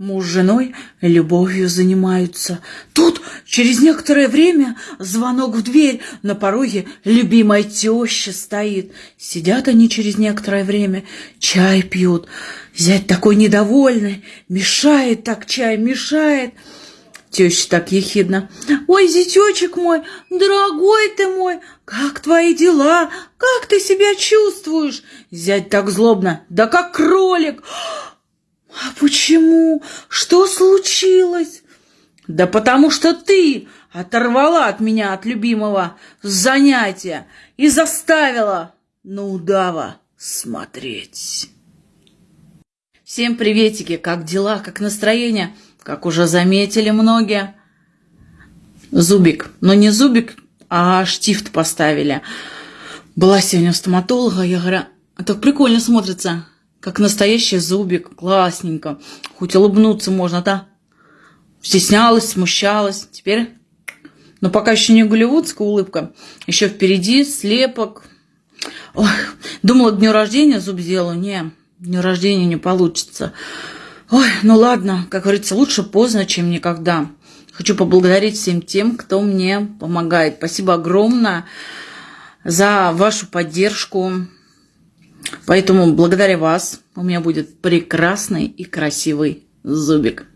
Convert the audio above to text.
Муж с женой любовью занимаются. Тут через некоторое время звонок в дверь. На пороге любимая теща стоит. Сидят они через некоторое время, чай пьют. Зять такой недовольный, мешает так чай, мешает. Теща так ехидно. «Ой, зятечек мой, дорогой ты мой, как твои дела? Как ты себя чувствуешь?» Зять так злобно. «Да как кролик!» «А почему? Что случилось?» «Да потому что ты оторвала от меня, от любимого, занятия и заставила на удава смотреть». Всем приветики, как дела, как настроение, как уже заметили многие. Зубик, но не зубик, а штифт поставили. Была сегодня у стоматолога, я говорю, «А так прикольно смотрится. Как настоящий зубик, классненько. Хоть улыбнуться можно, да? Стеснялась, смущалась. Теперь... Но пока еще не голливудская улыбка. Еще впереди слепок. Ой, думала, дню рождения зуб сделаю. Не, дню рождения не получится. Ой, ну ладно, как говорится, лучше поздно, чем никогда. Хочу поблагодарить всем тем, кто мне помогает. Спасибо огромное за вашу поддержку, Поэтому благодаря вас у меня будет прекрасный и красивый зубик.